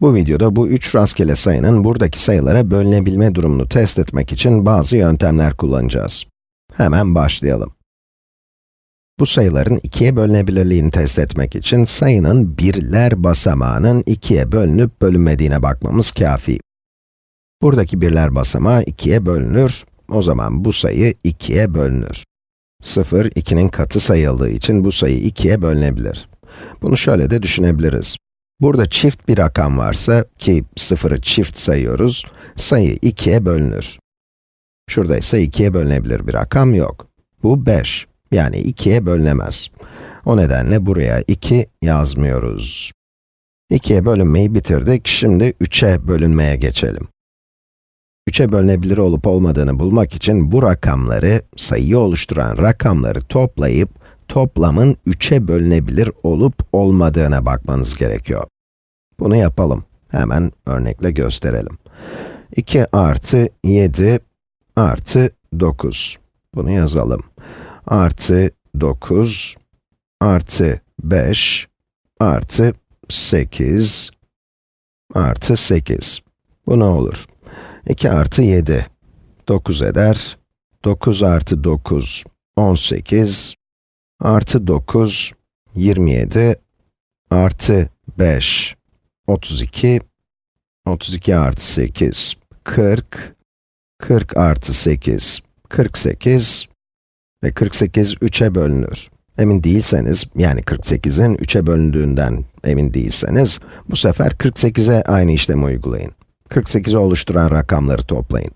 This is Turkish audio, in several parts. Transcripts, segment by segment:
Bu videoda bu üç rastgele sayının buradaki sayılara bölünebilme durumunu test etmek için bazı yöntemler kullanacağız. Hemen başlayalım. Bu sayıların ikiye bölünebilirliğini test etmek için sayının birler basamağının ikiye bölünüp bölünmediğine bakmamız kafi. Buradaki birler basamağı ikiye bölünür, o zaman bu sayı ikiye bölünür. 0, 2'nin katı sayıldığı için bu sayı ikiye bölünebilir. Bunu şöyle de düşünebiliriz. Burada çift bir rakam varsa, ki 0'ı çift sayıyoruz, sayı 2'ye bölünür. Şurada ise 2'ye bölünebilir bir rakam yok. Bu 5, yani 2'ye bölünemez. O nedenle buraya 2 yazmıyoruz. 2'ye bölünmeyi bitirdik, şimdi 3'e bölünmeye geçelim. 3'e bölünebilir olup olmadığını bulmak için bu rakamları, sayıyı oluşturan rakamları toplayıp, toplamın 3'e bölünebilir olup olmadığına bakmanız gerekiyor. Bunu yapalım. Hemen örnekle gösterelim. 2 artı 7 artı 9. Bunu yazalım. Artı 9 artı 5 artı 8 artı 8. Bu ne olur? 2 artı 7, 9 eder. 9 artı 9, 18. Artı 9, 27. Artı 5, 32. 32 artı 8, 40. 40 artı 8, 48. Ve 48 3'e bölünür. Emin değilseniz, yani 48'in 3'e bölündüğünden emin değilseniz, bu sefer 48'e aynı işlemi uygulayın. 48'i oluşturan rakamları toplayın.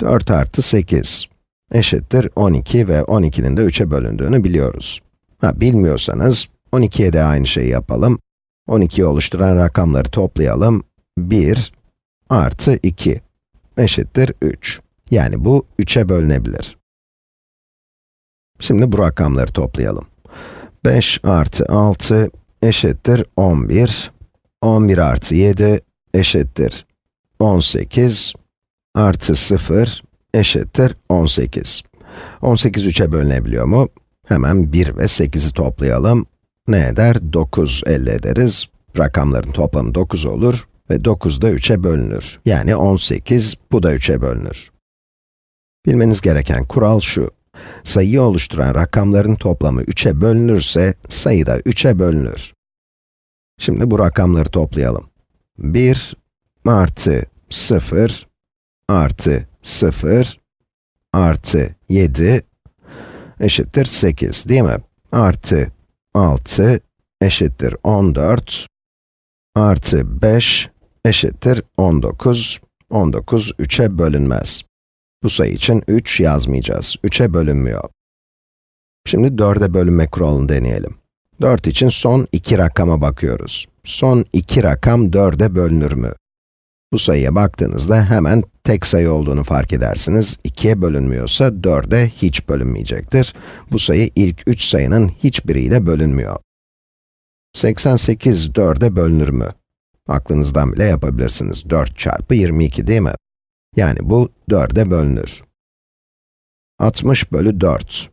4 artı 8 eşittir 12 ve 12'nin de 3'e bölündüğünü biliyoruz. Ha, bilmiyorsanız, 12'ye de aynı şeyi yapalım. 12'yi oluşturan rakamları toplayalım. 1 artı 2 eşittir 3. Yani bu 3'e bölünebilir. Şimdi bu rakamları toplayalım. 5 artı 6 eşittir 11. 11 artı 7 eşittir 18 artı 0 eşittir 18. 18 3'e bölünebiliyor mu? Hemen 1 ve 8'i toplayalım. Ne eder? 9 elde ederiz. Rakamların toplamı 9 olur ve 9 da 3'e bölünür. Yani 18, bu da 3'e bölünür. Bilmeniz gereken kural şu. Sayıyı oluşturan rakamların toplamı 3'e bölünürse, sayı da 3'e bölünür. Şimdi bu rakamları toplayalım. 1 artı 0 artı 0 artı 7 eşittir 8 değil mi? Artı 6 eşittir 14 artı 5 eşittir 19. 19 3'e bölünmez. Bu sayı için 3 yazmayacağız. 3'e bölünmüyor. Şimdi 4'e bölünme kuralını deneyelim. 4 için son iki rakama bakıyoruz. Son iki rakam 4'e bölünür mü? Bu sayıya baktığınızda hemen tek sayı olduğunu fark edersiniz. 2'ye bölünmüyorsa 4'e hiç bölünmeyecektir. Bu sayı ilk 3 sayının hiçbiriyle bölünmüyor. 88 4'e bölünür mü? Aklınızdan bile yapabilirsiniz. 4 çarpı 22 değil mi? Yani bu 4'e bölünür. 60 bölü 4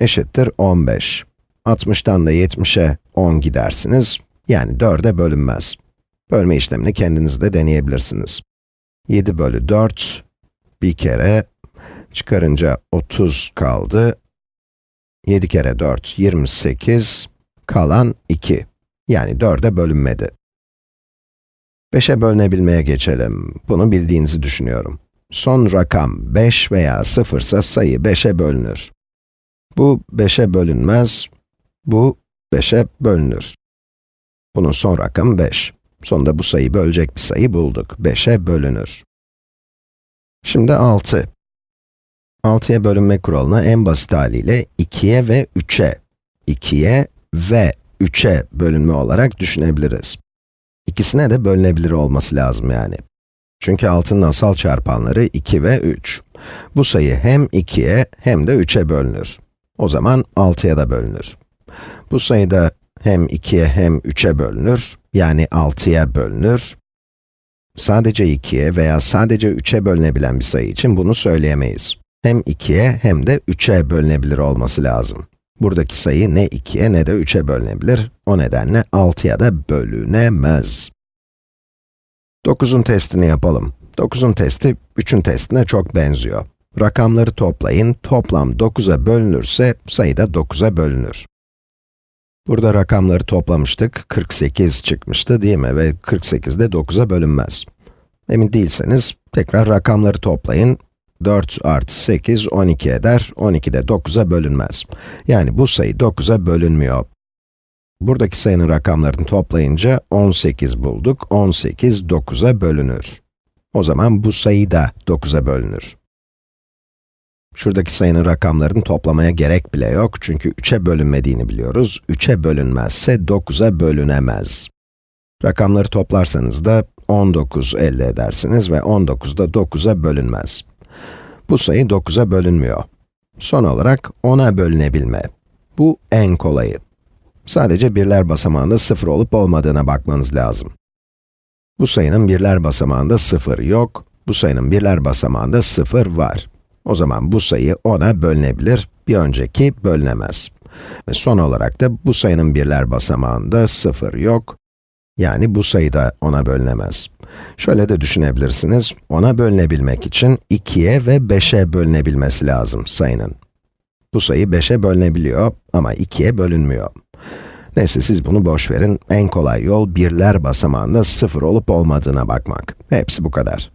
eşittir 15. 60'tan da 70'e 10 gidersiniz. Yani 4'e bölünmez. Bölme işlemini kendiniz de deneyebilirsiniz. 7 bölü 4, bir kere, çıkarınca 30 kaldı. 7 kere 4, 28, kalan 2. Yani 4'e bölünmedi. 5'e bölünebilmeye geçelim. Bunu bildiğinizi düşünüyorum. Son rakam 5 veya 0 ise sayı 5'e bölünür. Bu 5'e bölünmez, bu 5'e bölünür. Bunun son rakamı 5. Sonunda bu sayıyı bölecek bir sayı bulduk. 5'e bölünür. Şimdi 6. 6'ya bölünme kuralını en basit haliyle 2'ye ve 3'e, 2'ye ve 3'e bölünme olarak düşünebiliriz. İkisine de bölünebilir olması lazım yani. Çünkü 6'nın asal çarpanları 2 ve 3. Bu sayı hem 2'ye hem de 3'e bölünür. O zaman 6'ya da bölünür. Bu sayı da hem 2'ye hem 3'e bölünür, yani 6'ya bölünür. Sadece 2'ye veya sadece 3'e bölünebilen bir sayı için bunu söyleyemeyiz. Hem 2'ye hem de 3'e bölünebilir olması lazım. Buradaki sayı ne 2'ye ne de 3'e bölünebilir, o nedenle 6'ya da bölünemez. 9'un testini yapalım. 9'un testi 3'ün testine çok benziyor. Rakamları toplayın, toplam 9'a bölünürse sayı da 9'a bölünür. Burada rakamları toplamıştık, 48 çıkmıştı değil mi? Ve 48 de 9'a bölünmez. Emin değilseniz, tekrar rakamları toplayın. 4 artı 8, 12 eder, 12 de 9'a bölünmez. Yani bu sayı 9'a bölünmüyor. Buradaki sayının rakamlarını toplayınca 18 bulduk, 18 9'a bölünür. O zaman bu sayı da 9'a bölünür. Şuradaki sayının rakamlarını toplamaya gerek bile yok çünkü 3'e bölünmediğini biliyoruz. 3'e bölünmezse 9'a bölünemez. Rakamları toplarsanız da 19 elde edersiniz ve 19 da 9'a bölünmez. Bu sayı 9'a bölünmüyor. Son olarak 10'a bölünebilme. Bu en kolayı. Sadece birler basamağında 0 olup olmadığına bakmanız lazım. Bu sayının birler basamağında 0 yok, bu sayının birler basamağında 0 var. O zaman bu sayı 10'a bölünebilir, bir önceki bölünemez. Ve son olarak da bu sayının birler basamağında 0 yok, yani bu sayı da 10'a bölünemez. Şöyle de düşünebilirsiniz, 10'a bölünebilmek için 2'ye ve 5'e bölünebilmesi lazım sayının. Bu sayı 5'e bölünebiliyor ama 2'ye bölünmüyor. Neyse siz bunu boş verin. En kolay yol birler basamağında 0 olup olmadığına bakmak. Hepsi bu kadar.